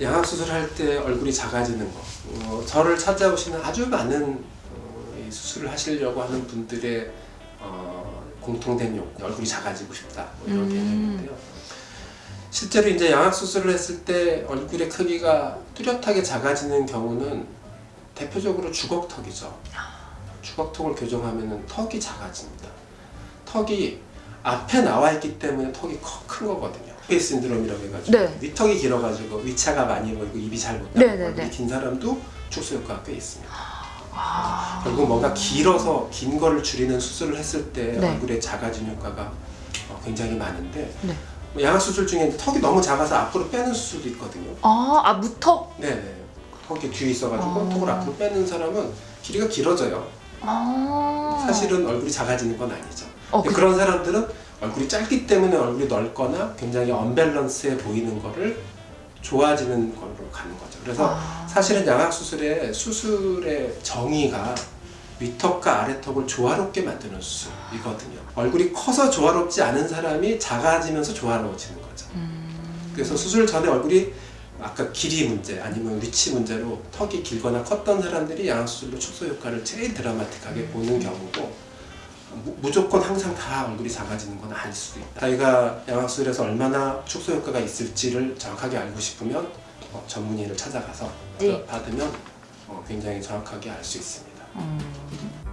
양악수술 할 때 얼굴이 작아지는 거. 어, 저를 찾아오시는 아주 많은 어, 이 수술을 하시려고 하는 분들의 어, 공통된 욕구 얼굴이 작아지고 싶다. 뭐 이런 음. 개념인데요. 실제로 이제 양악수술을 했을 때 얼굴의 크기가 뚜렷하게 작아지는 경우는 대표적으로 주걱턱이죠. 주걱턱을 교정하면 턱이 작아집니다. 턱이 앞에 나와 있기 때문에 턱이 커- 큰 거거든요 face syndrome이라고 해가지고 네. 위턱이 길어가지고 위 치아가 많이 보이고 입이 잘 못 네, 닫고 네, 얼굴이 네. 긴 사람도 축소 효과가 꽤 있습니다. 아. 결국 뭔가 길어서 긴 거를 줄이는 수술을 했을 때 네. 얼굴에 작아진 효과가 어, 굉장히 많은데 네. 뭐 양악 수술 중에 턱이 너무 작아서 앞으로 빼는 수술도 있거든요. 아, 아 무턱. 네네. 턱이 뒤에 있어가지고 아. 턱을 앞으로 빼는 사람은 길이가 길어져요. 아. 사실은 얼굴이 작아지는 건 아니죠. 어, 그, 그런 사람들은 얼굴이 짧기 때문에 얼굴이 넓거나 굉장히 언밸런스해 보이는 거를 좋아지는 걸로 가는 거죠. 그래서 아. 사실은 양악 수술의 수술의 정의가 위턱과 아래턱을 조화롭게 만드는 수술이거든요. 얼굴이 커서 조화롭지 않은 사람이 작아지면서 조화로워지는 거죠. 음. 그래서 수술 전에 얼굴이 아까 길이 문제 아니면 위치 문제로 턱이 길거나 컸던 사람들이 양악 수술로 축소 효과를 제일 드라마틱하게 보는 경우고 무- 무조건 항상 다 얼굴이 작아지는 건 아닐 수도 있다. 자기가 양악 수술에서 얼마나 축소 효과가 있을지를 정확하게 알고 싶으면 어, 전문의를 찾아가서 네. 받으면 어, 굉장히 정확하게 알 수 있습니다. 음.